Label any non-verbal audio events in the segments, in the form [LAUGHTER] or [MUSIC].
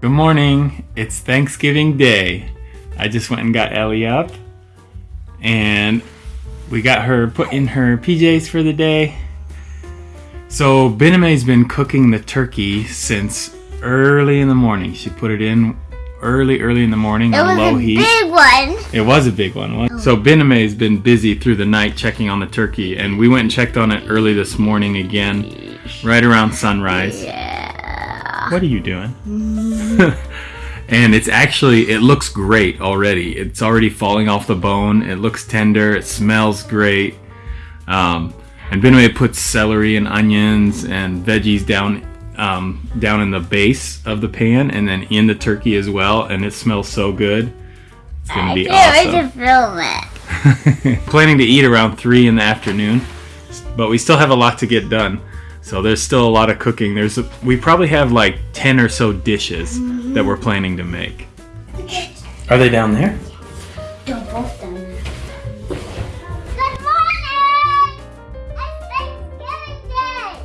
Good morning. It's Thanksgiving Day. I just went and got Ellie up and we got her put in her PJs for the day. So Bename's been cooking the turkey since early in the morning. She put it in early, early in the morning It on was low a heat. big one. It was a big one. wasn't it? So Bename's been busy through the night checking on the turkey, and we went and checked on it early this morning again, right around sunrise. Yeah. What are you doing? [LAUGHS] and it's actually, it looks great already. It's already falling off the bone. It looks tender. It smells great. Um, and Bename puts celery and onions and veggies down um, down in the base of the pan and then in the turkey as well. And it smells so good. It's gonna I can't wait to film it. [LAUGHS] Planning to eat around three in the afternoon, but we still have a lot to get done. So there's still a lot of cooking. There's a, we probably have like ten or so dishes that we're planning to make. Are they down there? They're both done. Good morning! It's Thanksgiving Day!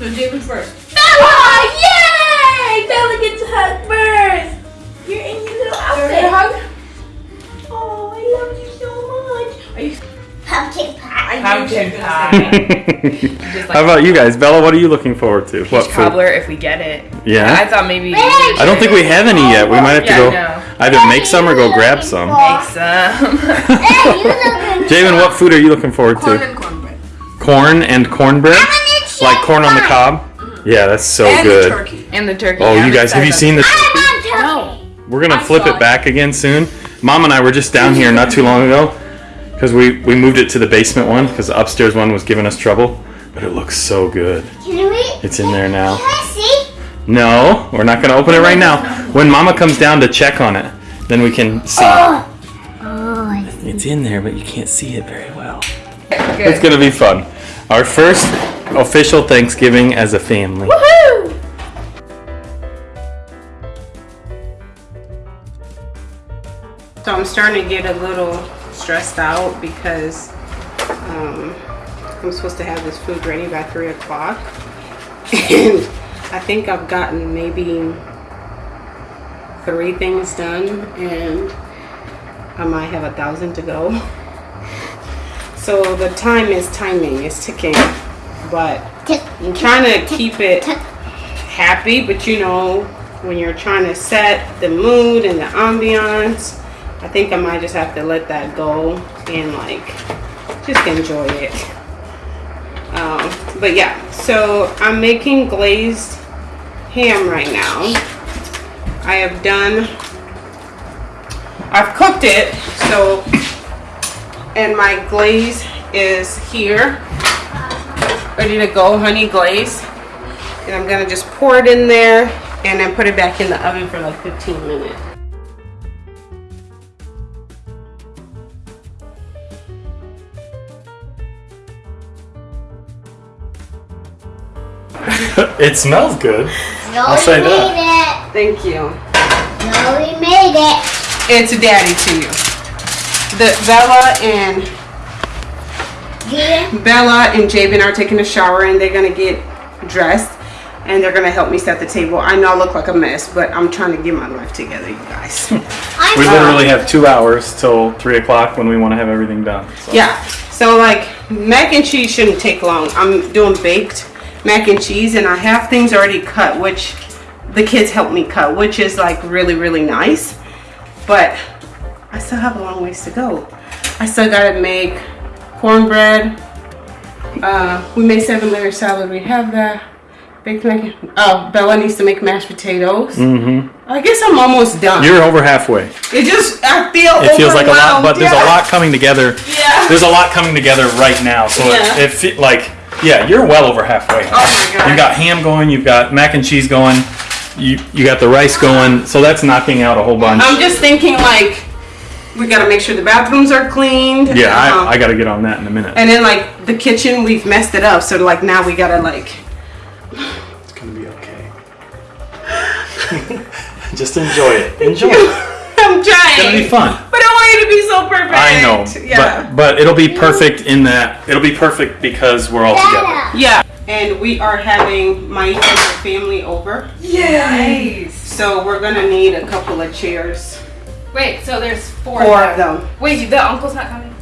So David first. Bella! Yay! Bella gets a hug first. You're in your little Give her a hug. Oh, I love you so much. Are you? Pumpkin pie. I knew she was gonna say. [LAUGHS] How about you guys? Bella, what are you looking forward to? What Peach cobbler if we get it. Yeah? I thought maybe. I don't think we have any yet. We might have to go no. either make some or go grab some. make some. [LAUGHS] [LAUGHS] Hey, Javen, what food are you looking forward Corn to? Corn and cornbread. Corn and cornbread? Like corn on the cob? Mm-hmm. Yeah, that's so and good. the turkey. And the turkey. Oh, I'm you guys, have you excited. seen this? I'm turkey. We're gonna flip it it. back again soon. Mom and I were just down here not too long ago because we we moved it to the basement one because the upstairs one was giving us trouble. But it looks so good. Can we? It's in there now. Can I see? No, we're not gonna open it right now. When Mama comes down to check on it, then we can see. Oh. Oh, I see. It's in there, but you can't see it very well. Good. It's gonna be fun. Our first official Thanksgiving as a family. Woohoo! So I'm starting to get a little stressed out because um, I'm supposed to have this food ready by three o'clock. And I think I've gotten maybe three things done and I might have a thousand to go. So the time is timing, it's ticking. But I'm trying to keep it happy, but you know, when you're trying to set the mood and the ambiance, I think I might just have to let that go and like just enjoy it. Um, but yeah, so I'm making glazed ham right now. I have done, I've cooked it, so, and my glaze is here, ready to go, honey glaze. And I'm gonna just pour it in there and then put it back in the oven for like 15 minutes. [LAUGHS] it smells good. No, I'll say we that. made Thank you. it. No, we made it. It's daddy to you. The Bella and Yeah. Bella and Jabin are taking a shower and they're gonna get dressed and they're gonna help me set the table. I know I look like a mess, but I'm trying to get my life together, you guys. [LAUGHS] I'm We literally have two hours till three o'clock when we want to have everything done. So. Yeah. So like mac and cheese shouldn't take long. I'm doing baked mac and cheese and I have things already cut which the kids helped me cut, which is like really really nice. But I still have a long ways to go. I still gotta make cornbread. Uh, we made seven layer salad. We have that. Baked mac. Oh, Bella needs to make mashed potatoes. Mm-hmm. I guess I'm almost done. You're over halfway. it just I feel It feels like a lot, but there's a lot coming together. Yeah. There's a lot coming together right now. So Yeah. it, it like, yeah, you're well over halfway. Oh my god. You've got ham going. You've got mac and cheese going. You you got the rice going. So that's knocking out a whole bunch. I'm just thinking like we gotta make sure the bathrooms are cleaned. yeah, um, I, I got to get on that in a minute. and then like the kitchen, we've messed it up. So like now we gotta like It's gonna be okay. [LAUGHS] Just enjoy it. Enjoy it. [LAUGHS] I'm It's gonna be fun. but I want want you to be so perfect. I know, Yeah. but but it'll be perfect in that it'll be perfect because we're all together. yeah. And we are having my family over. Nice. So we're gonna need a couple of chairs. Wait, so there's four. Four of of them. Wait, the uncle's not coming?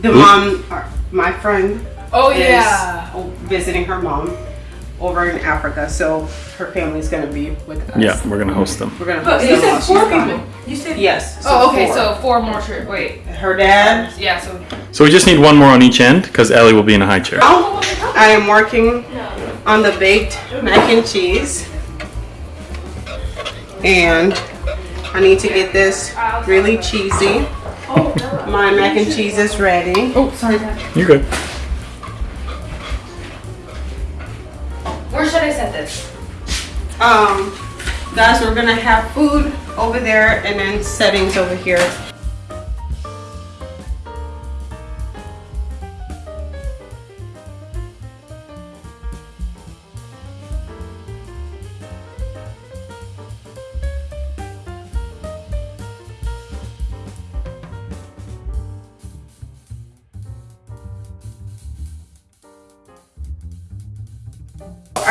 The mom, uh, my friend, Oh is yeah. visiting her mom over in Africa. So her family's gonna be with us. Yeah, we're gonna host them. We're gonna But host you them said four she's gone. people. You said. Yes. Oh, okay. four. So four more shirts. Wait. her dad. Yeah. So. So we just need one more on each end because Ellie will be in a high chair. Now, I am working on the baked mac and cheese. And I need to get this really cheesy. Oh, My mac and cheese is ready. Oh, sorry. You're good. Um, guys, we're gonna have food over there and then settings over here.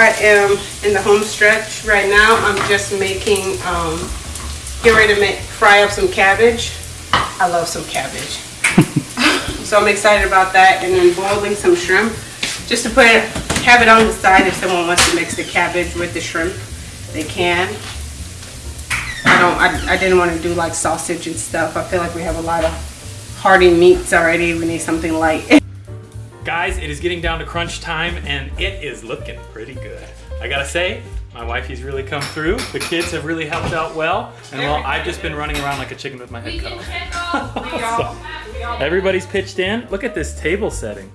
I am in the home stretch right now. I'm just making, um, get ready to make, fry up some cabbage. I love some cabbage. [LAUGHS] so I'm excited about that. And then boiling some shrimp, just to put it, have it on the side if someone wants to mix the cabbage with the shrimp, they can. I don't, I, I didn't want to do like sausage and stuff. I feel like we have a lot of hearty meats already. We need something light. [LAUGHS] Guys, it is getting down to crunch time and it is looking pretty good. I gotta say, my wifey's really come through. The kids have really helped out well. And well, I've just been running around like a chicken with my head cut off. [LAUGHS] So, everybody's pitched in. Look at this table setting.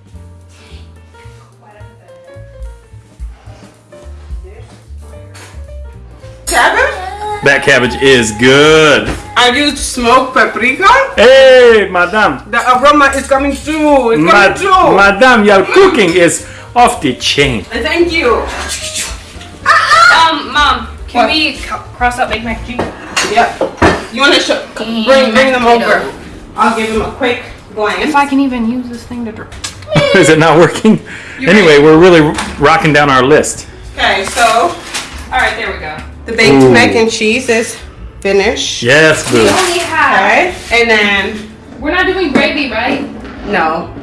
Cabbage? That cabbage is good. I used smoked paprika. Hey, madam. The aroma is coming through. It's coming through. madame, your cooking is off the chain. Thank you. Um, mom, can What? we cross out Big Mac and cheese? Yep. You want to show, bring bring them over? I'll give them a quick glance. If I can even use this thing to drink. [LAUGHS] Is it not working? Anyway, we're really rocking down our list. Okay, so All right, there we go. the baked Ooh. mac and cheese is finished. Yes, We only have. Okay, and then We're not doing gravy, right? no,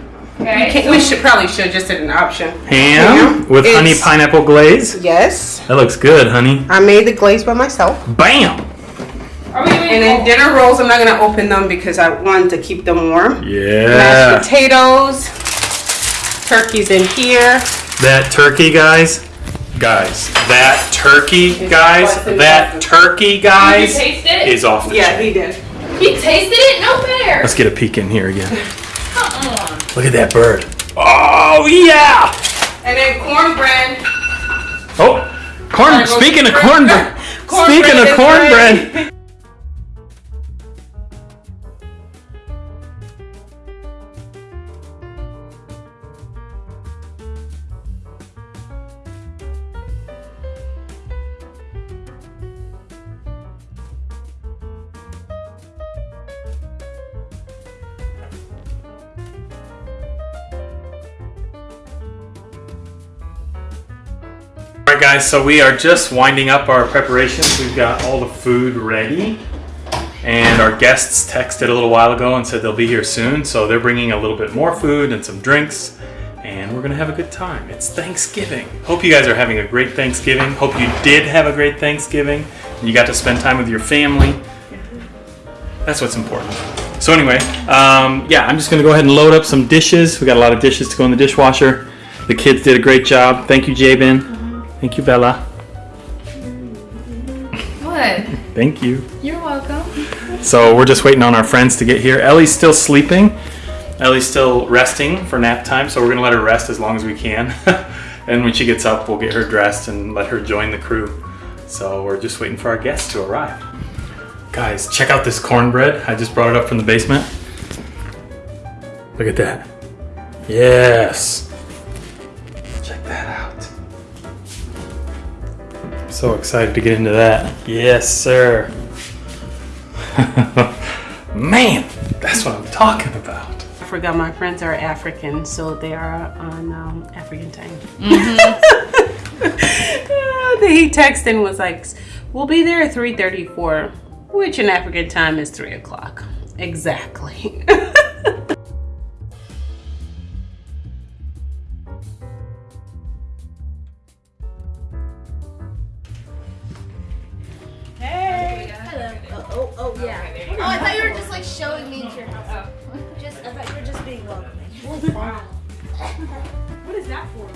Okay. Can't- we should probably should just did an option. Ham with honey pineapple glaze. Yes, That looks good, honey. I made the glaze by myself. Bam! Are we doing? And then dinner rolls, I'm not gonna open them because I want to keep them warm. Mashed Yeah. potatoes, turkey's in here. That turkey, guys. Guys, that turkey, guys. That turkey, Did you guys, taste it? is off the Yeah, chain. he did. He tasted it? No fair. Let's get a peek in here again. Come on. Look at that bird. Oh, yeah! And then cornbread. Oh, corn. Gotta Speaking of cornbread. [LAUGHS] Cornbread Speaking of is cornbread. Right, guys. So we are just winding up our preparations. We've got all the food ready, and our guests texted a little while ago and said they'll be here soon. So they're bringing a little bit more food and some drinks, and we're gonna have a good time. It's Thanksgiving. Hope you guys are having a great Thanksgiving. Hope you did have a great Thanksgiving. And you got to spend time with your family. That's what's important. So anyway, um, yeah, I'm just gonna go ahead and load up some dishes. We got a lot of dishes to go in the dishwasher. The kids did a great job. Thank you, Jabin. Thank you, Bella. What? Thank you. You're welcome. So we're just waiting on our friends to get here. Ellie's still sleeping. Ellie's still resting for nap time, so we're gonna let her rest as long as we can. [LAUGHS] and when she gets up, we'll get her dressed and let her join the crew. So we're just waiting for our guests to arrive. Guys, check out this cornbread. I just brought it up from the basement. Look at that. Yes. So excited to get into that. Yes, sir. [LAUGHS] Man, that's what I'm talking about. I forgot my friends are African, so they are on um, African time. [LAUGHS] he texted and was like, "We'll be there at 3:34, which in African time is three o'clock." Exactly. [LAUGHS] yeah. Oh, I thought you were just like showing me to your house. Oh. Just, I thought you were just being welcoming. What is that for?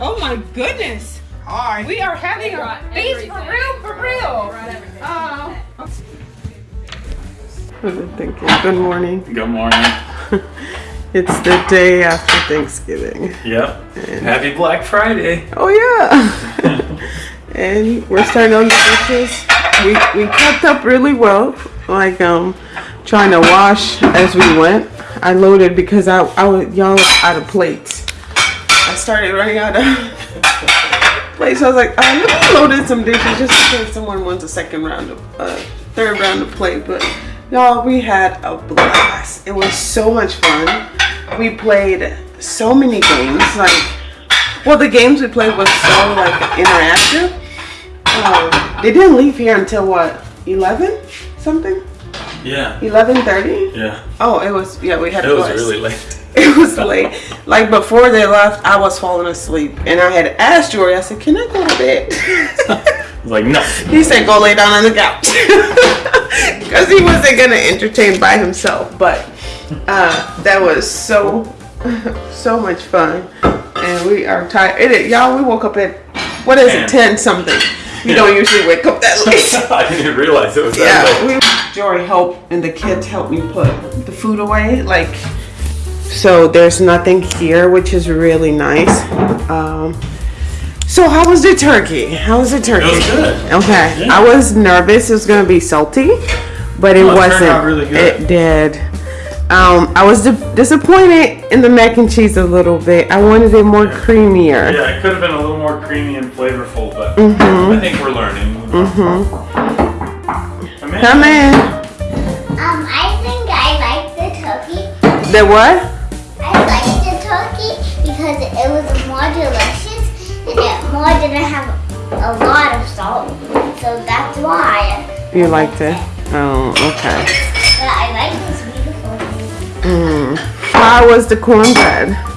oh my goodness! Hi. We are having a feast for real, for real. Oh. Thank you. Good morning. Good morning. [LAUGHS] It's the day after Thanksgiving. Yep. And Happy Black Friday. Oh yeah. [LAUGHS] and we're starting on the dishes. We we kept up really well. Like um trying to wash as we went. I loaded because I I was y'all out of plates. I started running out of [LAUGHS] plates. I was like, uh, let some dishes just in case someone wants a second round of uh third round of plate. But y'all, we had a blast. It was so much fun. We played so many games. Like well, the games we played was so like interactive. Um, they didn't leave here until what, eleven something, Yeah. eleven thirty. Yeah. Oh, it was yeah. We had It was really late. [LAUGHS] It was late. Like before they left, I was falling asleep, and I had asked Jory. I said, "Can I go to bed?" [LAUGHS] Like, no. [LAUGHS] he said, "Go lay down on the couch," because he wasn't gonna entertain by himself. But uh, that was so so much fun, and we are tired. It, y'all, we woke up at what is it, ten something. We don't usually wake up that late. [LAUGHS] I didn't even realize it was Yeah, that late. we Jory helped and the kids helped me put the food away. Like, so there's nothing here, which is really nice. Um, so how was the turkey? How was the turkey? was good. Okay, Yeah. I was nervous it was gonna be salty, but it it turned wasn't. out really good. It did. Um, I was di- disappointed in the mac and cheese a little bit. I wanted it more creamier. Yeah, it could have been a little more creamy and flavorful, but Mm-hmm. I think we're learning. Mm-hmm. Come in. Come in. Um, I think I like the turkey. The what? I liked the turkey because it was more delicious and it more didn't have a lot of salt. So that's why. You liked it? Oh, okay. But I like this beautiful thing. Mm. How was the cornbread?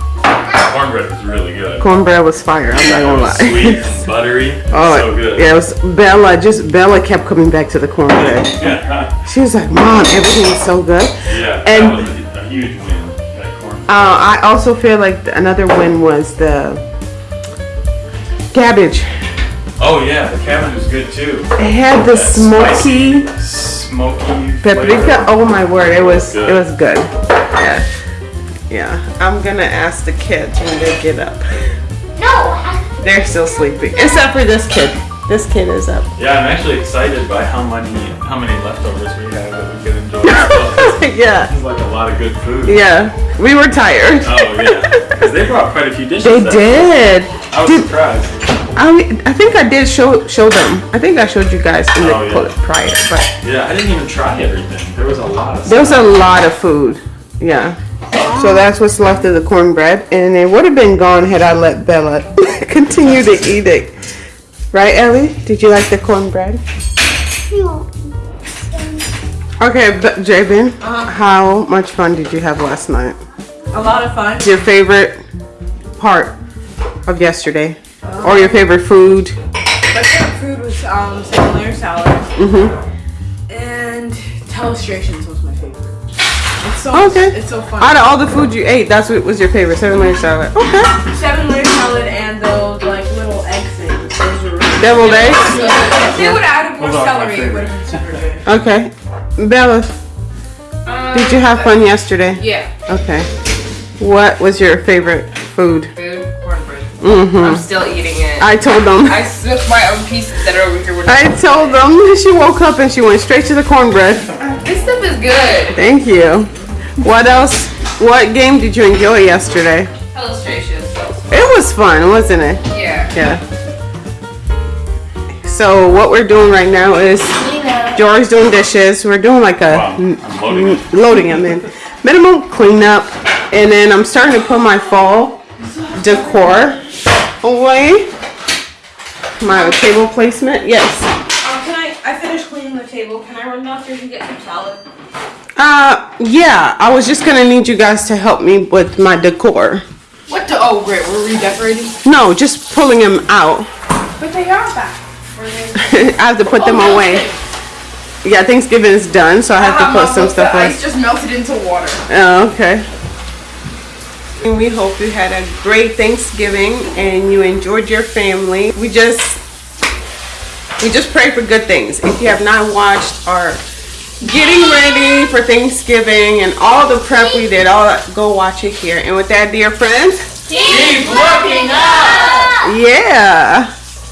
Cornbread was really good. Cornbread was fire. I'm not gonna lie. sweet and [LAUGHS] buttery. oh, so good. yeah, it was Bella. Just Bella kept coming back to the cornbread. [LAUGHS] Yeah. She was like, "Mom, everything is so good." yeah And- that was a, huge win. Uh, I also feel like the, another win was the cabbage. oh yeah, the cabbage was good too. It had the That smoky Smoky paprika. flavor. Oh my word, it was Good. it was good. Yeah, yeah. I'm gonna ask the kids when they get up. No, They're still sleeping, except for this kid. This kid is up. Yeah, I'm actually excited by how many how many leftovers we have that we can enjoy. [LAUGHS] yeah. It's yeah, like a lot of good food. yeah. We were tired. Oh yeah, because they brought quite a few dishes. They that- did. I was Did- surprised. I, I think I did show show them. I think I showed you guys in the Oh, yeah. clip prior, but Yeah, I didn't even try everything. There was a lot of. there was a lot of food. Yeah. So that's what's left of the cornbread, and it would have been gone had I let Bella [LAUGHS] continue to eat it. Right, Ellie? Did you like the cornbread? no. Okay, but Jabin, how much fun did you have last night? A lot of fun. Your favorite part of yesterday, or your favorite food? My favorite food was um, salad. Mm-hmm. And telestrations so Okay. it's so fun. Out of all the food you ate, that's what was your favorite seven layer salad. Okay. Seven layer salad and those like little egg things. Those were really Deviled eggs. If they would have added more Those are my celery, it would have been super good. Okay. Bella, did you have fun yesterday? Yeah. Okay. What was your favorite food? Food, cornbread. Mm-hmm. I'm still eating it. I told them. I switched my own pieces that are over here. With I told them she woke up and she went straight to the cornbread. This stuff is good. Thank you. What else? What game did you enjoy yesterday? Telestrations. It was fun, wasn't it? Yeah. Yeah. So what we're doing right now is Clean up. Jory's doing dishes. We're doing like a I'm loading it. loading them in minimum cleanup, and then I'm starting to put my fall decor away. My table placement, yes. Um, can I? I finished cleaning the table. Can I run downstairs and get some salad? Uh, yeah. I was just gonna need you guys to help me with my decor. What the? Oh, great. We're redecorating. No, just pulling them out. But they are back. They? [LAUGHS] I have to put them Oh, away. Yeah, Thanksgiving is done, so I have to put some stuff away. ice just melted into water. Oh, okay. And we hope you had a great Thanksgiving and you enjoyed your family. We just we just pray for good things. If you have not watched our getting ready for Thanksgiving and all the prep we did, all that, go watch it here. And with that, dear friends, Keep looking up! yeah.